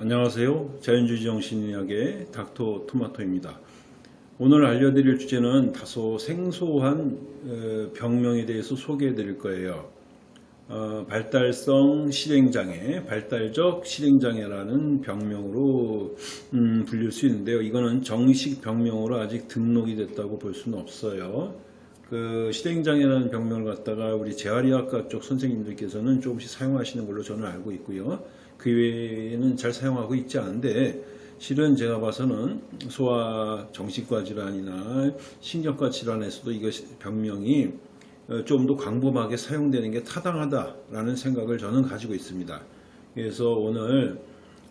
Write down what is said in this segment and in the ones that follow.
안녕하세요. 자연주의 정신의학의 닥터 토마토입니다. 오늘 알려드릴 주제는 다소 생소한 어, 병명에 대해서 소개해 드릴 거예요. 어, 발달성 실행장애, 발달적 실행장애라는 병명으로 음, 불릴 수 있는데요. 이거는 정식 병명으로 아직 등록이 됐다고 볼 수는 없어요. 그 실행장애라는 병명을 갖다가 우리 재활의학과 쪽 선생님들께서는 조금씩 사용하시는 걸로 저는 알고 있고요. 그 외에는 잘 사용하고 있지 않은데 실은 제가 봐서는 소아 정신과 질환이나 신경과 질환에서도 이것이 병명이 어, 좀더 광범하게 사용되는 게 타당하다라는 생각을 저는 가지고 있습니다. 그래서 오늘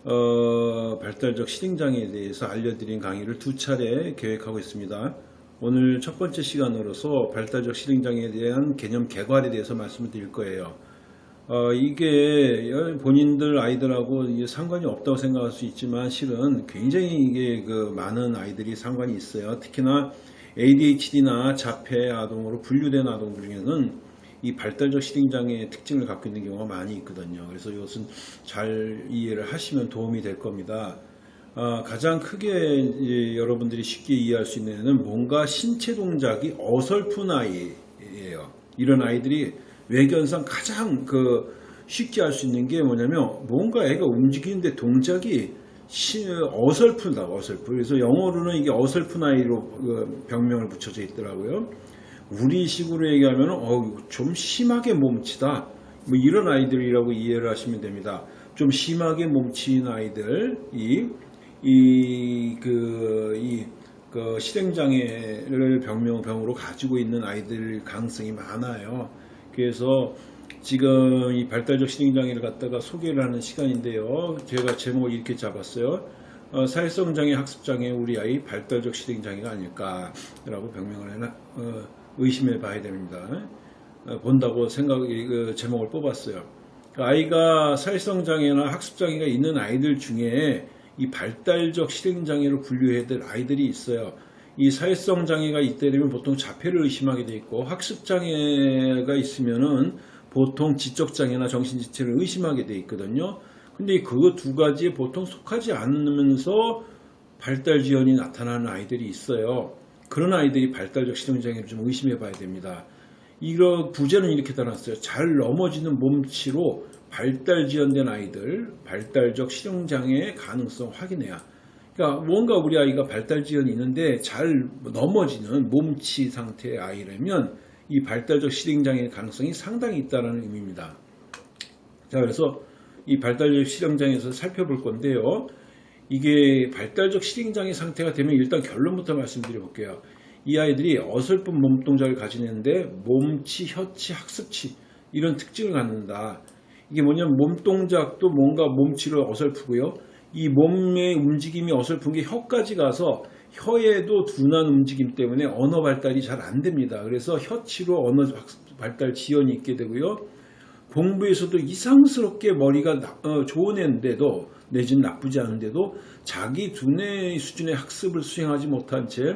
어, 발달적 실행장애에 대해서 알려드린 강의를 두 차례 계획하고 있습니다. 오늘 첫 번째 시간으로서 발달적 실행장애에 대한 개념 개괄에 대해서 말씀을 드릴 거예요. 어, 이게 본인들 아이들하고 상관이 없다고 생각할 수 있지만 실은 굉장히 이게 그 많은 아이들이 상관이 있어요. 특히나 ADHD나 자폐 아동으로 분류된 아동들 중에는 이 발달적 실행장애의 특징을 갖고 있는 경우가 많이 있거든요. 그래서 이것은 잘 이해를 하시면 도움이 될 겁니다. 아, 가장 크게 여러분들이 쉽게 이해할 수 있는 뭔가 신체 동작이 어설픈 아이예요. 이런 아이들이 외견상 가장 그 쉽게 할 수 있는 게 뭐냐면 뭔가 애가 움직이는데 동작이 어설프다 어설프. 그래서 영어로는 이게 어설픈 아이로 그 병명을 붙여져 있더라고요. 우리식으로 얘기하면 어, 좀 심하게 몸치다. 뭐 이런 아이들이라고 이해를 하시면 됩니다. 좀 심하게 몸치는 아이들이 이 그 이, 그 실행장애를 병명 병으로 가지고 있는 아이들 가능성이 많아요 그래서 지금 이 발달적 실행장애를 갖다가 소개를 하는 시간인데요. 제가 제목을 이렇게 잡았어요. 어, 사회성장애 학습장애 우리 아이 발달적 실행장애가 아닐까라고 병명을 해나 어, 의심해 봐야 됩니다. 어, 본다고 생각 그 제목을 뽑았어요. 그 아이가 사회성장애나 학습장애가 있는 아이들 중에 이 발달적 실행장애로 분류해야 될 아이들이 있어요. 이 사회성 장애가 있게 되면 보통 자폐를 의심하게 돼 있고 학습 장애가 있으면은 보통 지적 장애나 정신 지체를 의심하게 돼 있거든요. 근데 그 두 가지에 보통 속하지 않으면서 발달 지연이 나타나는 아이들이 있어요. 그런 아이들이 발달적 실행 장애를 좀 의심해 봐야 됩니다. 이거 부제는 이렇게 달았어요. 잘 넘어지는 몸치로 발달 지연된 아이들, 발달적 실행 장애의 가능성 확인해야 그러니까 뭔가 우리 아이가 발달 지연이 있는데 잘 넘어지는 몸치 상태의 아이라면 이 발달적 실행장애 가능성이 상당히 있다는 의미입니다. 자, 그래서 이 발달적 실행장애에서 살펴볼 건데요. 이게 발달적 실행장애 상태가 되면 일단 결론부터 말씀드려 볼게요. 이 아이들이 어설픈 몸 동작을 가지는데 몸치, 혀치, 학습치 이런 특징을 갖는다. 이게 뭐냐면 몸 동작도 뭔가 몸치로 어설프고요. 이 몸의 움직임이 어설픈 게 혀까지 가서 혀에도 둔한 움직임 때문에 언어 발달이 잘 안 됩니다. 그래서 혀치로 언어 발달 지연이 있게 되고요. 공부에서도 이상스럽게 머리가 어, 좋은 애인데도 내지는 나쁘지 않은데도 자기 두뇌 수준의 학습을 수행하지 못한 채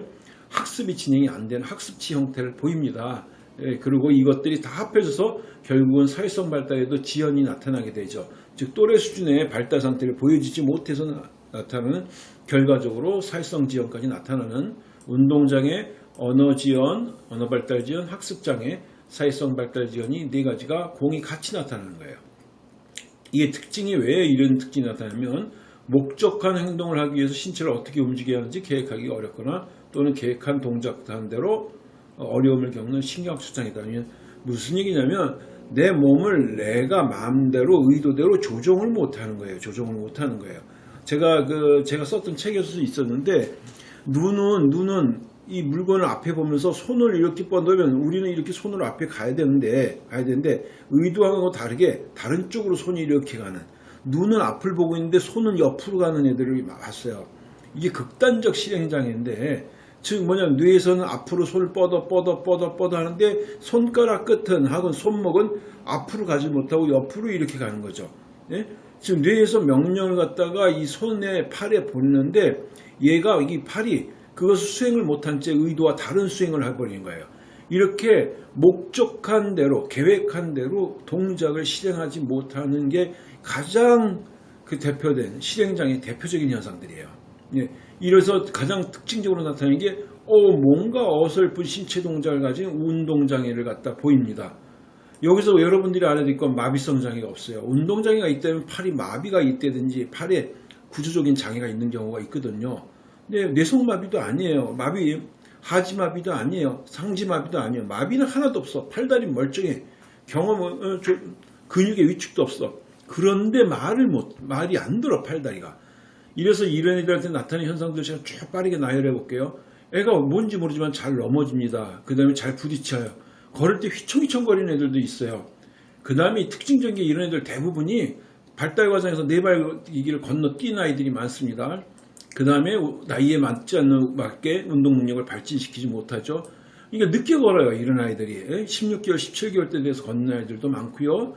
학습이 진행이 안 되는 학습치 형태를 보입니다. 예, 그리고 이것들이 다 합해져서 결국은 사회성 발달에도 지연이 나타나게 되죠. 즉 또래 수준의 발달 상태를 보여주지 못해서 나타나는 결과적으로 사회성 지연까지 나타나는 운동장애, 언어지연, 언어발달지연, 학습장애, 사회성 발달지연이 네 가지가 공이 같이 나타나는 거예요. 이게 특징이 왜 이런 특징이 나타나면 목적한 행동을 하기 위해서 신체를 어떻게 움직여야 하는지 계획하기 어렵거나 또는 계획한 동작한 대로 어려움을 겪는 신경수장이다. 무슨 얘기냐면 내 몸을 내가 마음대로 의도대로 조정을 못하는 거예요. 조정을 못하는 거예요. 제가 그 제가 썼던 책에서도 있었는데 눈은 눈은 이 물건을 앞에 보면서 손을 이렇게 뻗으면 우리는 이렇게 손을 앞에 가야 되는데 가야 되는데 의도하고 다르게 다른 쪽으로 손이 이렇게 가는 눈은 앞을 보고 있는데 손은 옆으로 가는 애들을 봤어요. 이게 극단적 실행장애인데 즉 뭐냐면 뇌에서는 앞으로 손을 뻗어 뻗어 뻗어 뻗어 하는데 손가락 끝은 하건 손목은 앞으로 가지 못하고 옆으로 이렇게 가는 거죠. 예? 지금 뇌에서 명령을 갖다가 이 손에 팔에 보내는데 얘가 이 팔이 그것을 수행을 못한 채 의도와 다른 수행을 해버리는 거예요. 이렇게 목적한 대로 계획한 대로 동작을 실행하지 못하는 게 가장 그 대표된 실행장애 대표적인 현상들이에요. 예, 이래서 가장 특징적으로 나타나는 게 어, 뭔가 어설픈 신체 동작을 가진 운동장애를 갖다 보입니다. 여기서 여러분들이 알아야 될 건 마비성 장애가 없어요. 운동장애가 있다면 팔이 마비가 있다든지 팔에 구조적인 장애가 있는 경우가 있거든요. 근데 뇌성마비도 아니에요. 마비, 하지마비도 아니에요. 상지마비도 아니에요. 마비는 하나도 없어. 팔다리 멀쩡해. 경험은 어, 저, 근육의 위축도 없어. 그런데 말을 못, 말이 안 들어 팔다리가. 이래서 이런 애들한테 나타나는 현상들 제가 쭉 빠르게 나열해 볼게요. 애가 뭔지 모르지만 잘 넘어집니다. 그 다음에 잘 부딪혀요. 걸을 때 휘청휘청거리는 애들도 있어요. 그 다음에 특징적인 게 이런 애들 대부분이 발달 과정에서 네발기를 건너뛴 아이들이 많습니다. 그 다음에 나이에 맞지 않는 맞게 운동 능력을 발진시키지 못하죠. 이게 늦게 걸어요, 이런 아이들이. 16개월, 17개월 때 돼서 걷는 아이들도 많고요.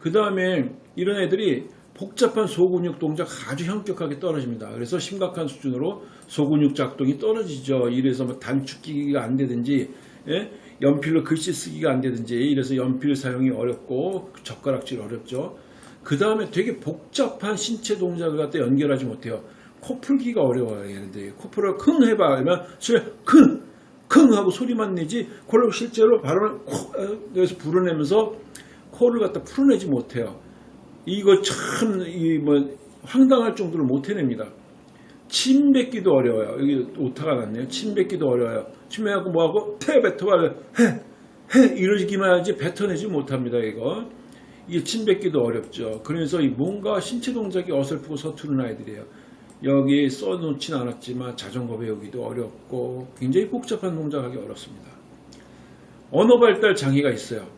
그 다음에 이런 애들이 복잡한 소근육 동작 아주 현격하게 떨어집니다. 그래서 심각한 수준으로 소근육 작동이 떨어지죠. 이래서 뭐 단축기가 안 되든지 예? 연필로 글씨 쓰기가 안 되든지 이래서 연필 사용이 어렵고 젓가락질 어렵죠. 그 다음에 되게 복잡한 신체 동작을 갖다 연결하지 못해요. 코 풀기가 어려워요. 얘네들이 코풀을 킁 해봐. 그러면 소리 킁 킁 하고 소리만 내지 그걸 실제로 발음을 코에서 불어내면서 코를 갖다 풀어내지 못해요. 이거 참, 이 뭐, 황당할 정도로 못 해냅니다. 침 뱉기도 어려워요. 여기 오타가 났네요. 침 뱉기도 어려워요. 침 뱉고 뭐하고, 태 뱉어봐. 해, 해, 이러기만 하지 뱉어내지 못합니다, 이거. 이게 침 뱉기도 어렵죠. 그래서 이 뭔가 신체 동작이 어설프고 서투른 아이들이에요. 여기 써놓진 않았지만 자전거 배우기도 어렵고 굉장히 복잡한 동작하기 어렵습니다. 언어 발달 장애가 있어요.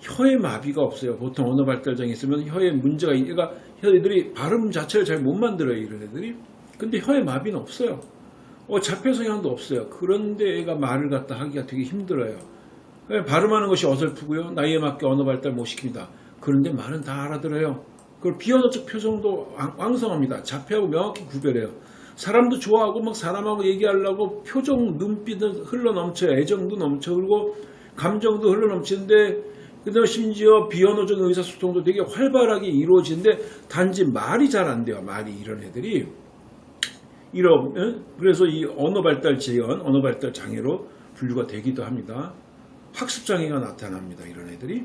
혀에 마비가 없어요. 보통 언어 발달장애 있으면 혀에 문제가 있니까 혀들이 발음 자체를 잘 못 만들어요. 이런 애들이. 근데 혀에 마비는 없어요. 어, 자폐 성향도 없어요. 그런데 애가 말을 갖다 하기가 되게 힘들어요. 발음하는 것이 어설프고요. 나이에 맞게 언어 발달 못 시킵니다. 그런데 말은 다 알아들어요. 그리고 비언어적 표정도 왕성합니다. 자폐하고 명확히 구별해요. 사람도 좋아하고 막 사람하고 얘기하려고 표정, 눈빛은 흘러 넘쳐요. 애정도 넘쳐. 그리고 감정도 흘러 넘치는데 그다음에 심지어 비언어적 의사소통도 되게 활발하게 이루어지는데 단지 말이 잘 안 돼요. 말이 이런 애들이 이런 그래서 이 언어 발달 재현, 언어 발달 장애로 분류가 되기도 합니다. 학습 장애가 나타납니다. 이런 애들이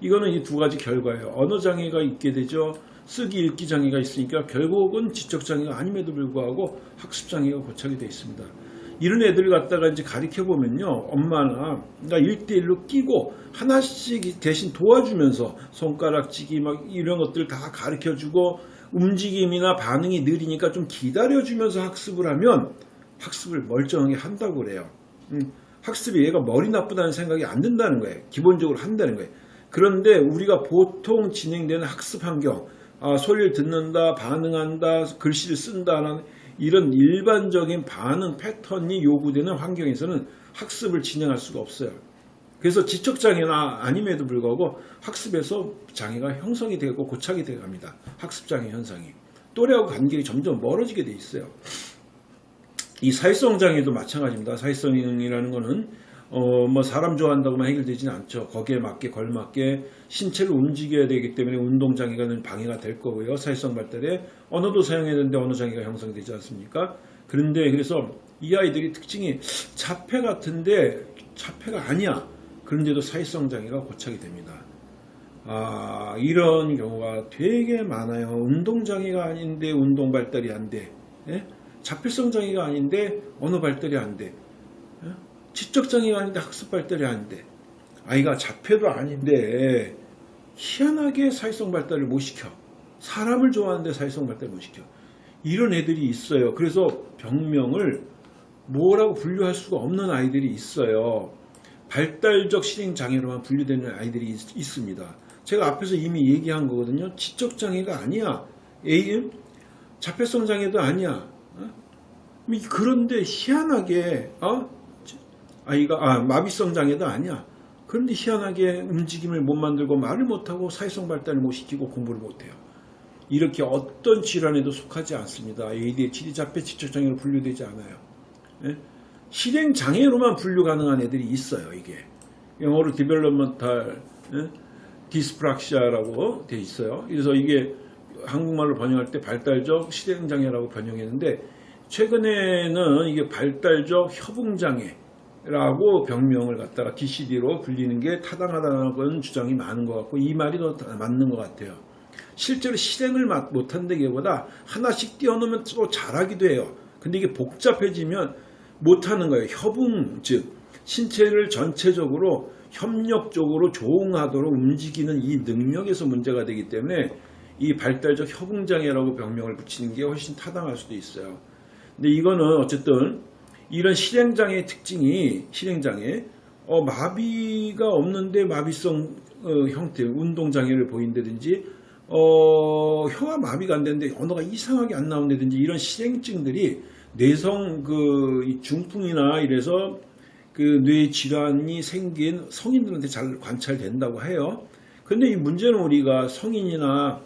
이거는 이 두 가지 결과예요. 언어 장애가 있게 되죠. 쓰기 읽기 장애가 있으니까 결국은 지적 장애가 아님에도 불구하고 학습 장애가 고착이 되어 있습니다. 이런 애들 갖다가 이제 가르쳐 보면요. 엄마나 나 1대1로 끼고 하나씩 대신 도와주면서 손가락치기 막 이런 것들 다 가르쳐 주고 움직임이나 반응이 느리니까 좀 기다려 주면서 학습을 하면 학습을 멀쩡하게 한다고 그래요. 음, 학습이 얘가 머리 나쁘다는 생각이 안 든다는 거예요. 기본적으로 한다는 거예요. 그런데 우리가 보통 진행되는 학습 환경, 아, 소리를 듣는다, 반응한다, 글씨를 쓴다는 이런 일반적인 반응 패턴이 요구되는 환경에서는 학습을 진행할 수가 없어요. 그래서 지적장애나 아님에도 불구하고 학습에서 장애가 형성이 되고 고착이 되어 갑니다. 학습장애 현상이. 또래하고 간격이 점점 멀어지게 돼 있어요. 이 사회성 장애도 마찬가지입니다. 사회성이라는 거는 어, 뭐 사람 좋아한다고만 해결되지는 않죠. 거기에 맞게 걸맞게 신체를 움직여야 되기 때문에 운동장애가 방해가 될 거고요. 사회성 발달에 언어도 사용해야 되는데 언어장애가 형성되지 않습니까? 그런데 그래서 이 아이들이 특징이 자폐 같은데 자폐가 아니야. 그런데도 사회성 장애가 고착이 됩니다. 아, 이런 경우가 되게 많아요. 운동장애가 아닌데 운동 발달이 안 돼. 예? 자폐성 장애가 아닌데 언어 발달이 안 돼. 지적장애가 아닌데 학습 발달이 아닌데 아이가 자폐도 아닌데 희한하게 사회성 발달을 못 시켜. 사람을 좋아하는데 사회성 발달을 못 시켜. 이런 애들이 있어요. 그래서 병명을 뭐라고 분류할 수가 없는 아이들이 있어요. 발달적 실행장애로만 분류되는 아이들이 있, 습니다. 제가 앞에서 이미 얘기한 거거든요. 지적장애가 아니야. A, 자폐성 장애도 아니야. 어? 그런데 희한하게 어? 아이가 아, 마비성 장애도 아니야. 그런데 희한하게 움직임을 못 만들고 말을 못하고 사회성 발달을 못 시키고 공부를 못해요. 이렇게 어떤 질환에도 속하지 않습니다. ADHD 자폐 지적장애로 분류되지 않아요. 예? 실행 장애로만 분류 가능한 애들이 있어요. 이게 영어로 developmental 예? dyspraxia라고 돼 있어요. 그래서 이게 한국말로 번역할 때 발달적 실행장애라고 번역했는데 최근에는 이게 발달적 협응장애 라고 병명을 갖다가 DCD로 불리는 게 타당하다는 주장이 많은 것 같고 이 말이 더 맞는 것 같아요. 실제로 실행을 마- 못한다기보다 하나씩 띄워놓으면 또 잘하기도 해요. 근데 이게 복잡해지면 못하는 거예요. 협응, 즉 신체를 전체적으로 협력적으로 조응하도록 움직이는 이 능력에서 문제가 되기 때문에 이 발달적 협응장애라고 병명을 붙이는 게 훨씬 타당할 수도 있어요. 근데 이거는 어쨌든 이런 실행장애의 특징이 실행장애 어, 마비가 없는데 마비성 어, 형태 운동장애를 보인다든지 어, 혀가 마비가 안 되는데 언어가 이상하게 안 나온다든지 이런 실행증들이 뇌성 그이 중풍이나 이래서 그 뇌 질환이 생긴 성인들한테 잘 관찰된다고 해요. 근데 이 문제는 우리가 성인이나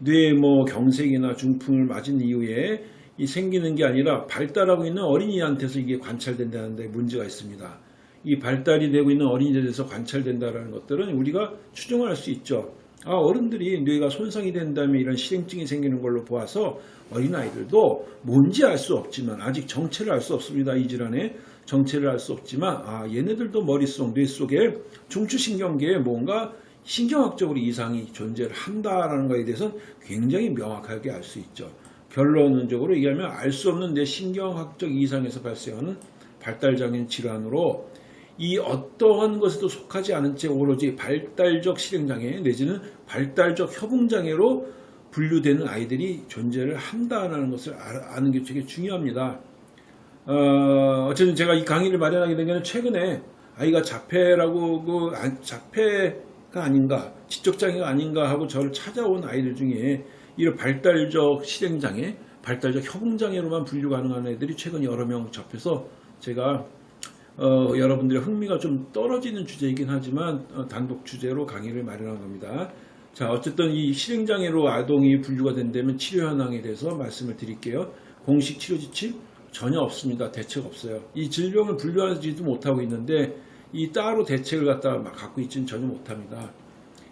뇌 뭐 경색이나 중풍을 맞은 이후에 이 생기는 게 아니라 발달하고 있는 어린이한테서 이게 관찰된다는데 문제가 있습니다. 이 발달이 되고 있는 어린이들에서 관찰된다라는 것들은 우리가 추정할 수 있죠. 아, 어른들이 뇌가 손상이 된 다음에 이런 실행증이 생기는 걸로 보아서 어린아이들도 뭔지 알 수 없지만 아직 정체를 알 수 없습니다. 이 질환의 정체를 알 수 없지만 아, 얘네들도 머릿속, 뇌 속에 중추신경계에 뭔가 신경학적으로 이상이 존재를 한다라는 것에 대해서는 굉장히 명확하게 알 수 있죠. 결론적으로 얘기하면 알 수 없는 내 신경학적 이상에서 발생하는 발달장애 질환으로 이 어떠한 것에도 속하지 않은 채 오로지 발달적 실행장애 내지는 발달적 협응장애로 분류되는 아이들이 존재를 한다는 것을 아- 아는 게 되게 중요합니다. 어, 어쨌든 제가 이 강의를 마련하게 된게 최근에 아이가 자폐라고 그 아- 자폐가 아닌가 지적장애가 아닌가 하고 저를 찾아온 아이들 중에 이런 발달적 실행장애, 발달적 협응장애로만 분류 가능한 애들이 최근 여러 명 접해서 제가 어, 여러분들의 흥미가 좀 떨어지는 주제이긴 하지만 어, 단독 주제로 강의를 마련한 겁니다. 자, 어쨌든 이 실행장애로 아동이 분류가 된다면 치료 현황에 대해서 말씀을 드릴게요. 공식 치료 지침 전혀 없습니다. 대책 없어요. 이 질병을 분류하지도 못하고 있는데 이 따로 대책을 갖다가 막 갖고 있지는 전혀 못합니다.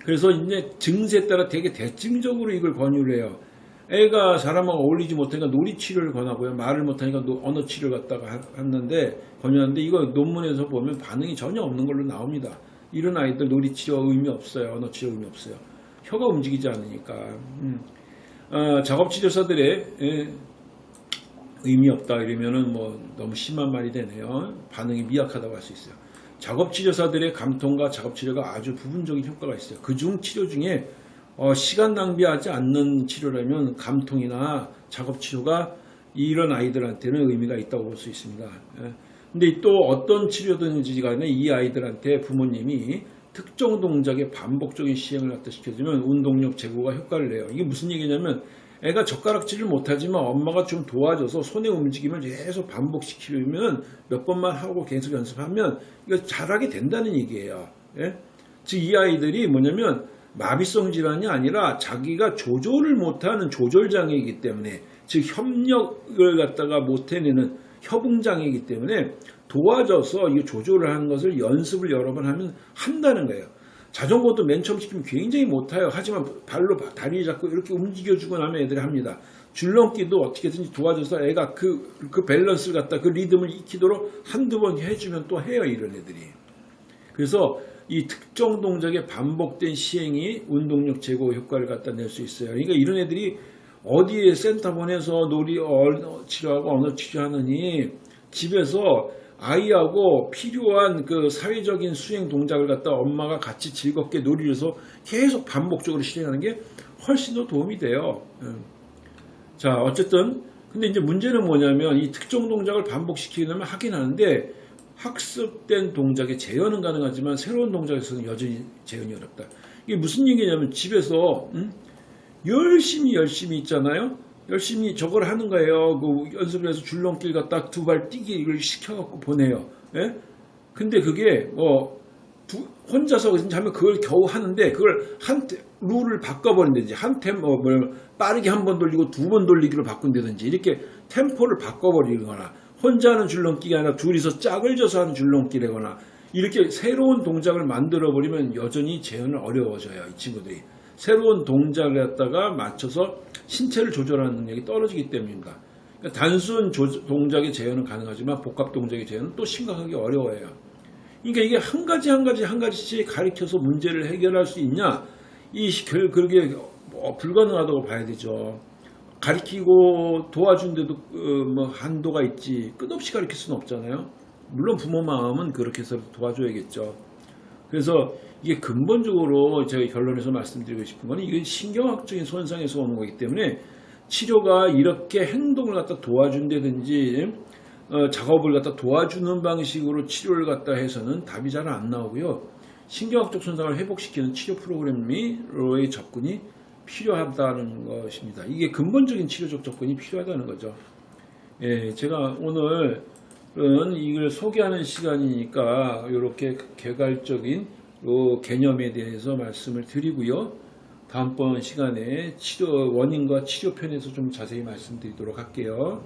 그래서 이제 증세에 따라 되게 대증적으로 이걸 권유를 해요. 애가 사람하고 어울리지 못하니까 놀이 치료를 권하고요. 말을 못하니까 노- 언어 치료를 갖다가 하- 했는데 권유하는데 이거 논문에서 보면 반응이 전혀 없는 걸로 나옵니다. 이런 아이들 놀이 치료 의미 없어요. 언어 치료 의미 없어요. 혀가 움직이지 않으니까. 음. 어, 작업치료사들의 예, 의미 없다 이러면은 뭐 너무 심한 말이 되네요. 반응이 미약하다고 할 수 있어요. 작업치료사들의 감통과 작업치료가 아주 부분적인 효과가 있어요. 그중 치료 중에 어, 시간 낭비하지 않는 치료라면 감통이나 작업치료가 이런 아이들한테는 의미가 있다고 볼 수 있습니다. 예. 근데 또 어떤 치료든지 간에 이 아이들한테 부모님이 특정 동작의 반복적인 시행을 갖다 시켜주면 운동력 제고가 효과를 내요. 이게 무슨 얘기냐면 애가 젓가락질을 못하지만 엄마가 좀 도와줘서 손의 움직임을 계속 반복시키면 몇 번만 하고 계속 연습하면 이거 잘하게 된다는 얘기예요. 예? 즉이 아이들이 뭐냐면 마비성 질환이 아니라 자기가 조절을 못하는 조절 장애이기 때문에 즉 협력을 갖다가 못해내는 협응 장애이기 때문에 도와줘서 이 조절을 하는 것을 연습을 여러 번 하면 한다는 거예요. 자전거도 맨 처음 시키면 굉장히 못해요. 하지만 발로 다리 잡고 이렇게 움직여주고 나면 애들이 합니다. 줄넘기도 어떻게든지 도와줘서 애가 그, 그 밸런스를 갖다 그 리듬을 익히도록 한두 번 해주면 또 해요. 이런 애들이. 그래서 이 특정 동작의 반복된 시행이 운동력 제고 효과를 갖다 낼 수 있어요. 그러니까 이런 애들이 어디에 센터 보내서 놀이 치료하고 언어 치료하느니 집에서 아이하고 필요한 그 사회적인 수행 동작을 갖다 엄마가 같이 즐겁게 놀이를 해서 계속 반복적으로 실행하는 게 훨씬 더 도움이 돼요. 음. 자, 어쨌든 근데 이제 문제는 뭐냐면 이 특정 동작을 반복시키려면 하긴 하는데 학습된 동작의 재현은 가능하지만 새로운 동작에서는 여전히 재현이 어렵다. 이게 무슨 얘기냐면 집에서 음? 열심히 열심히 있잖아요. 열심히 저걸 하는 거예요. 그 연습을 해서 줄넘기를 갖다 두 발 뛰기 이걸 시켜갖고 보내요. 예? 근데 그게 뭐 두- 혼자서 하면 그걸 겨우 하는데 그걸 한 테- 룰을 바꿔버린다든지 한템 뭐, 뭐 빠르게 한 번 돌리고 두 번 돌리기로 바꾼다든지 이렇게 템포를 바꿔버리거나 혼자 하는 줄넘기가 아니라 둘이서 짝을 져서 하는 줄넘기라거나 이렇게 새로운 동작을 만들어 버리면 여전히 재현은 어려워져요 이 친구들이 새로운 동작을 갖다가 맞춰서 신체를 조절하는 능력이 떨어지기 때문입니다. 그러니까 단순 조- 동작의 재현은 가능하지만 복합 동작의 재현은 또 심각하게 어려워요. 그러니까 이게 한 가지 한 가지 한 가지씩 가리켜서 문제를 해결할 수 있냐? 이 시- 결 그게 뭐 불가능하다고 봐야 되죠. 가리키고 도와준데도 어, 뭐 한도가 있지 끝없이 가리킬 수는 없잖아요. 물론 부모 마음은 그렇게 해서 도와줘야겠죠. 그래서 이게 근본적으로 제가 결론에서 말씀드리고 싶은 거는 이게 신경학적인 손상에서 오는 거기 때문에 치료가 이렇게 행동을 갖다 도와준다든지 어, 작업을 갖다 도와주는 방식으로 치료를 갖다 해서는 답이 잘 안 나오고요. 신경학적 손상을 회복시키는 치료 프로그램으로의 접근이 필요하다는 것입니다. 이게 근본적인 치료적 접근이 필요하다는 거죠. 예, 제가 오늘 은 이걸 소개하는 시간이니까 이렇게 개괄적인 요 개념에 대해서 말씀을 드리고요. 다음번 시간에 치료 원인과 치료편에서 좀 자세히 말씀드리도록 할게요.